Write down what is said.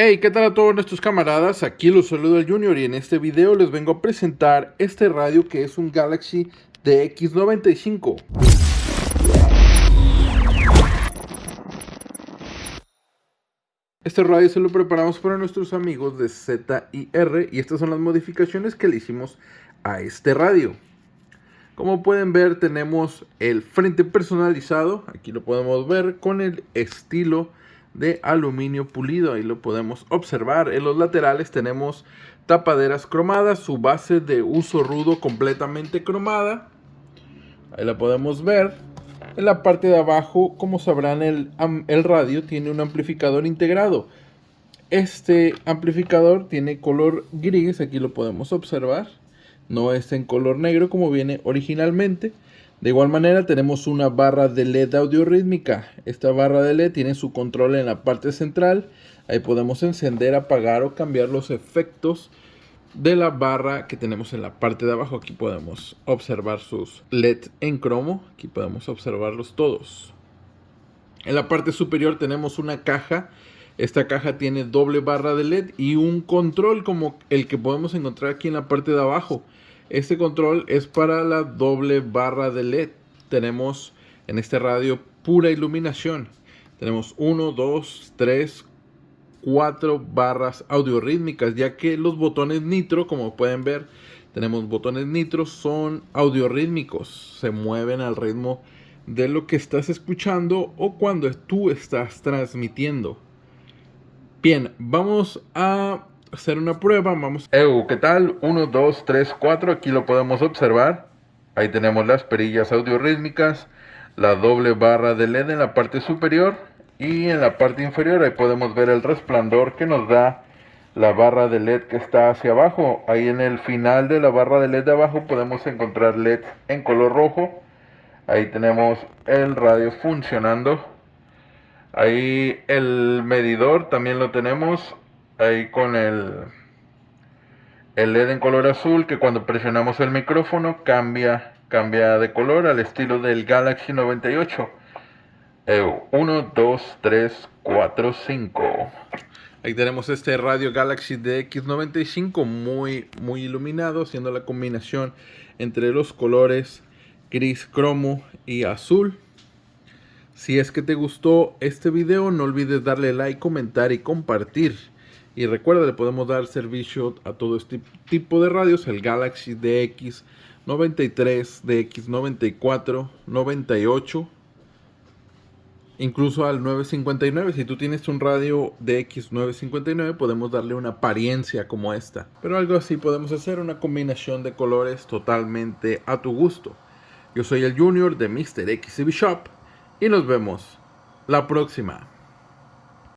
Hey, ¿qué tal a todos nuestros camaradas? Aquí los saludo el Junior y en este video les vengo a presentar este radio que es un Galaxy DX95. Este radio se lo preparamos para nuestros amigos de ZIR y estas son las modificaciones que le hicimos a este radio. Como pueden ver tenemos el frente personalizado, aquí lo podemos ver con el estilo de aluminio pulido. Ahí lo podemos observar. En los laterales tenemos tapaderas cromadas, su base de uso rudo completamente cromada. Ahí la podemos ver. En la parte de abajo, como sabrán, el, el radio tiene un amplificador integrado. Este amplificador tiene color gris, aquí lo podemos observar. No es en color negro como viene originalmente. De igual manera tenemos una barra de LED audio rítmica. Esta barra de LED tiene su control en la parte central. Ahí podemos encender, apagar o cambiar los efectos de la barra que tenemos en la parte de abajo. Aquí podemos observar sus LED en cromo. Aquí podemos observarlos todos. En la parte superior tenemos una caja. Esta caja tiene doble barra de LED y un control como el que podemos encontrar aquí en la parte de abajo. Este control es para la doble barra de LED. Tenemos en este radio pura iluminación. Tenemos 1, 2, 3, 4 barras audiorítmicas, ya que los botones nitro, como pueden ver, tenemos botones nitro, son audiorítmicos. Se mueven al ritmo de lo que estás escuchando o cuando tú estás transmitiendo. Bien, vamos a hacer una prueba. Vamos. Eu, ¿qué tal? 1, 2, 3, 4. Aquí lo podemos observar. Ahí tenemos las perillas audio rítmicas. La doble barra de LED en la parte superior. Y en la parte inferior ahí podemos ver el resplandor que nos da la barra de LED que está hacia abajo. Ahí en el final de la barra de LED de abajo podemos encontrar LED en color rojo. Ahí tenemos el radio funcionando. Ahí el medidor también lo tenemos ahí con el, el LED en color azul que cuando presionamos el micrófono cambia, cambia de color al estilo del Galaxy 98. 1, 2, 3, 4, 5. Ahí tenemos este radio Galaxy DX95 muy, muy iluminado, haciendo la combinación entre los colores gris, cromo y azul. Si es que te gustó este video, no olvides darle like, comentar y compartir. Y recuerda, le podemos dar servicio a todo este tipo de radios, el Galaxy DX 93, DX 94, 98, incluso al 959. Si tú tienes un radio DX 959, podemos darle una apariencia como esta. Pero algo así podemos hacer, una combinación de colores totalmente a tu gusto. Yo soy el Junior de Mr. XCB Shop y nos vemos la próxima.